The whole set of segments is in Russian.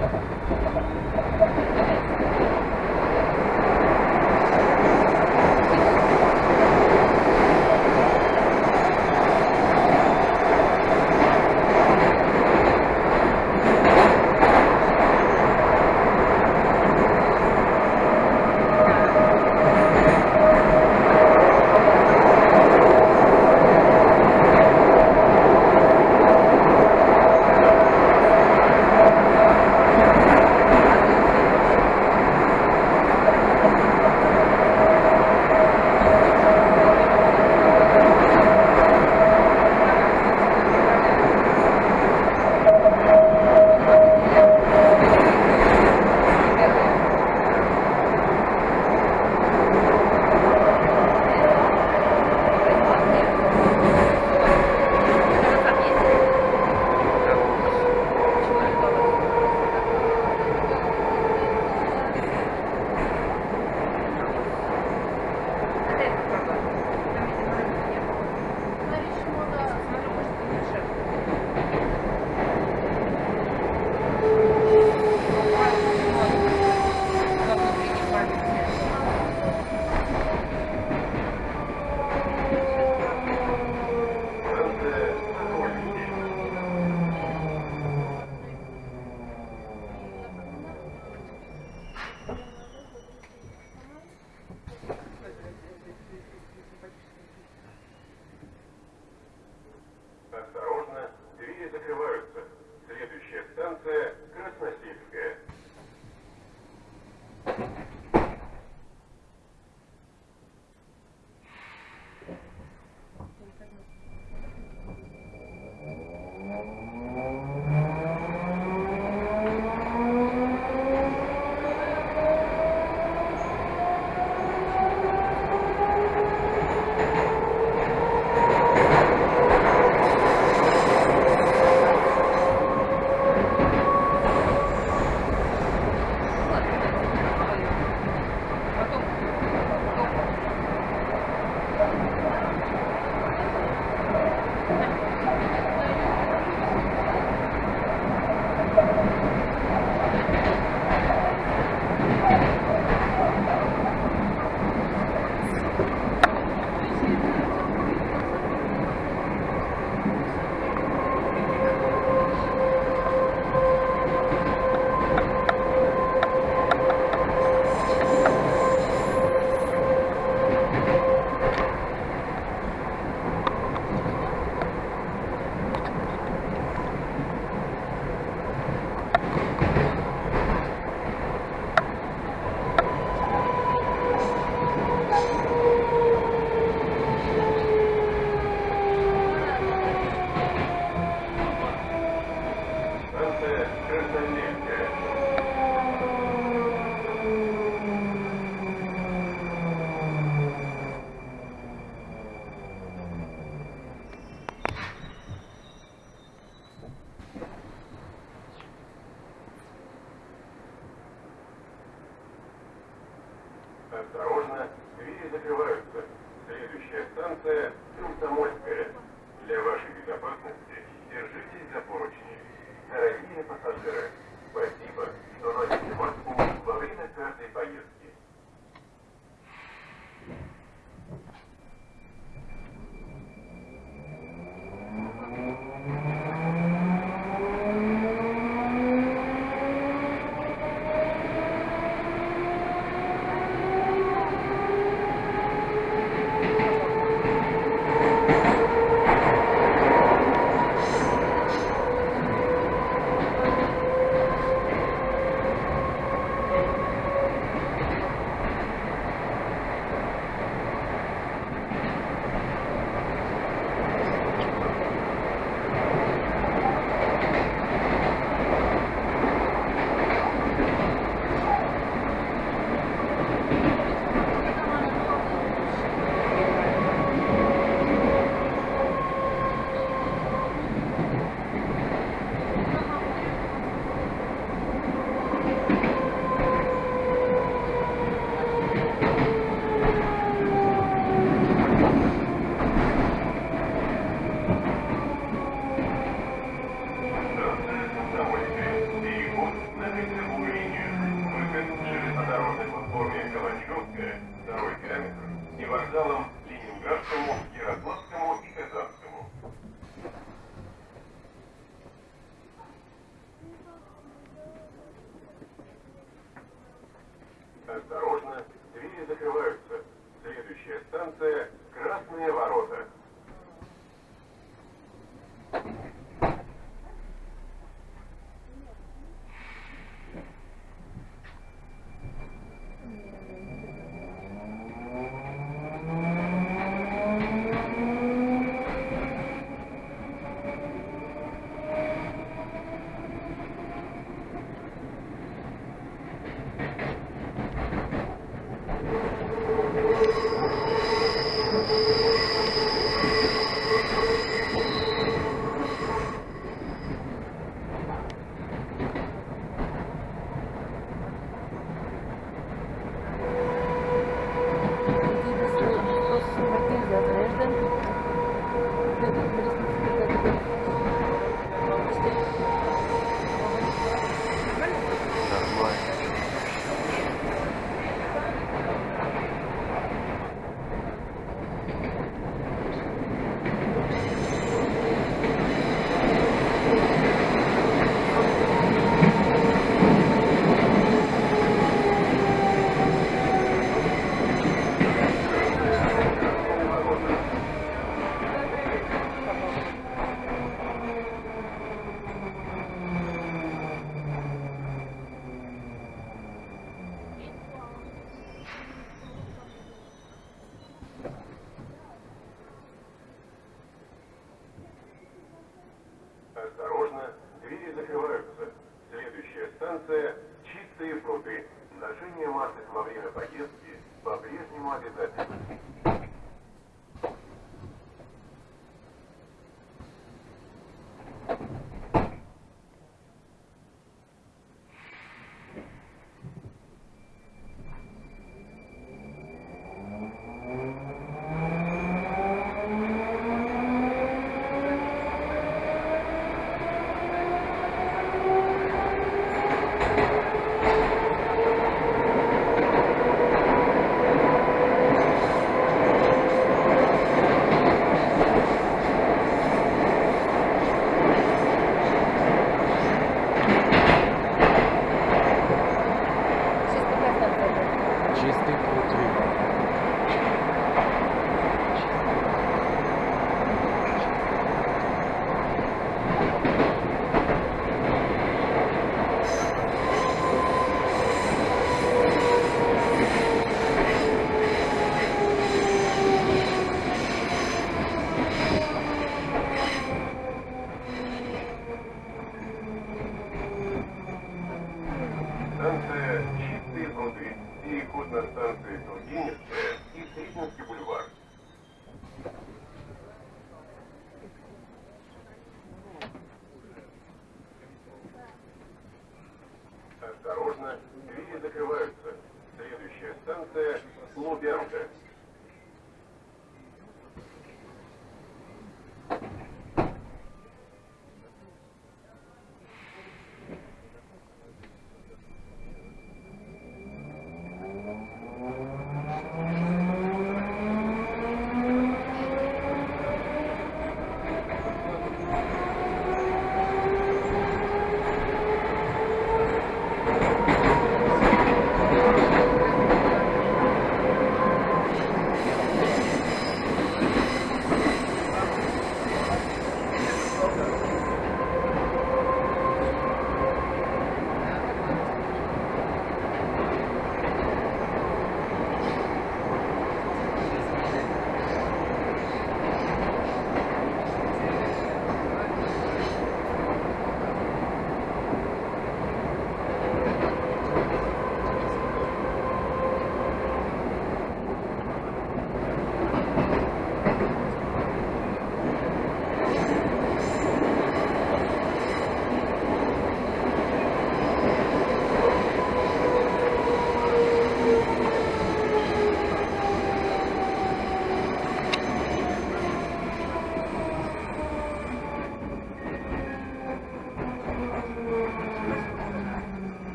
ハハハハ! Железнодорожной платформе Калачевская, второй километр, и вокзалам Ленинградскому,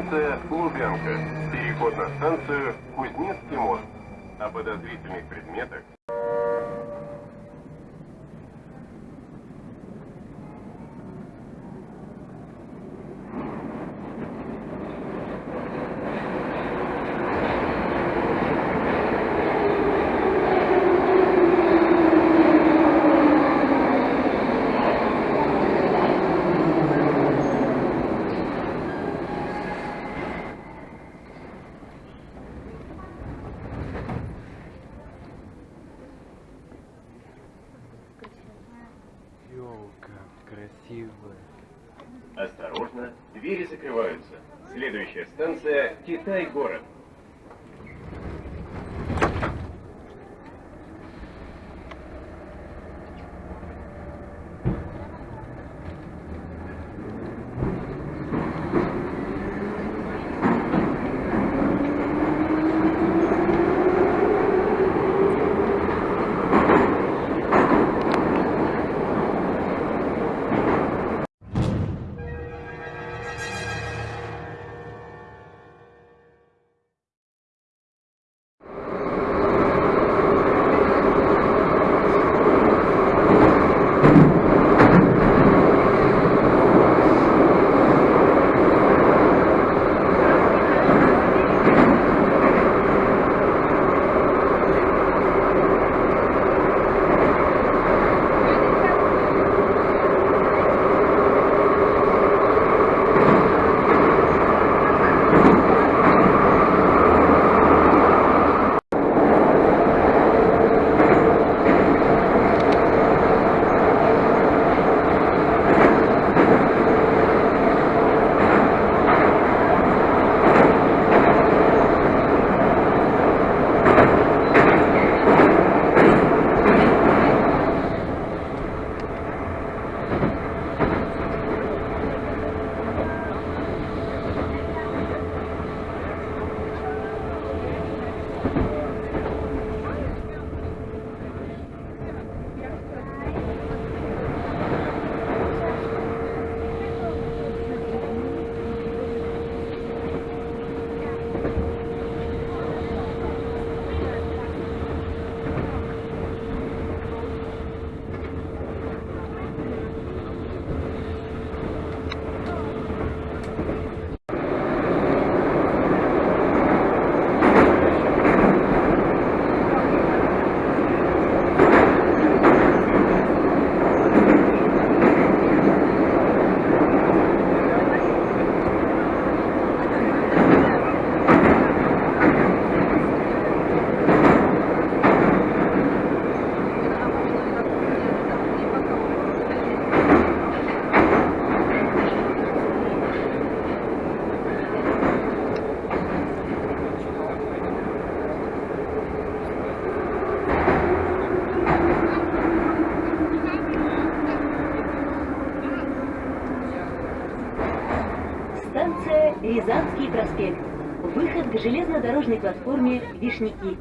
Станция Лубянка. Переход на станцию Кузнецкий мост. О подозрительных предметах станция Китай-город. Железнодорожной платформе Вишняки.